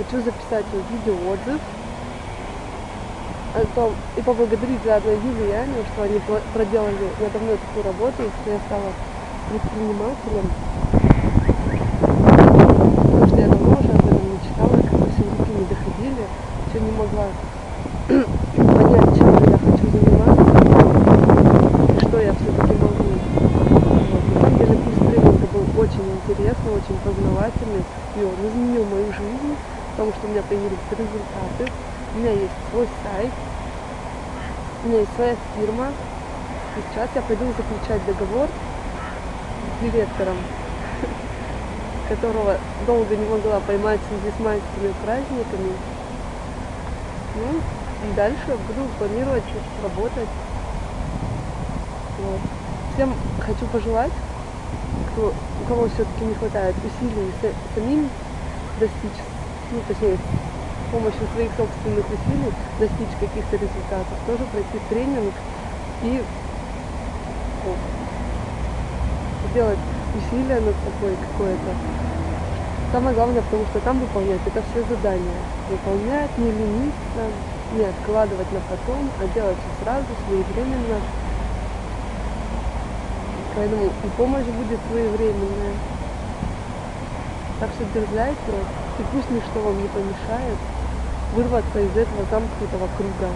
хочу записать видеоотзыв о том, и поблагодарить заодно Юлю и Аню, что они проделали надо мной такую работу, и что я стала предпринимателем. Потому что я давно уже об этом мечтала, как-то все руки не доходили, все не могла понять, чем я хочу заниматься, что я все-таки могу. Вот. На самом деле был очень интересный, очень познавательный, и он изменил мою жизнь, потому что у меня появились результаты. У меня есть свой сайт, у меня есть своя фирма. И сейчас я пойду заключать договор с директором, которого долго не могла поймать в связи с майскими праздниками. Ну, и дальше буду планировать работать. Вот. Всем хочу пожелать, кто, у кого все-таки не хватает усилий самим достичь, ну точнее, с помощью своих собственных усилий достичь каких-то результатов, тоже пройти тренинг и ну, сделать усилия над собой какое-то. Самое главное, потому что там выполнять это все задания. Выполнять, не лениться, не откладывать на потом, а делать все сразу, своевременно. Поэтому и помощь будет своевременная. Так что дерзайте, и пусть ничто вам не помешает вырваться из этого замкнутого круга.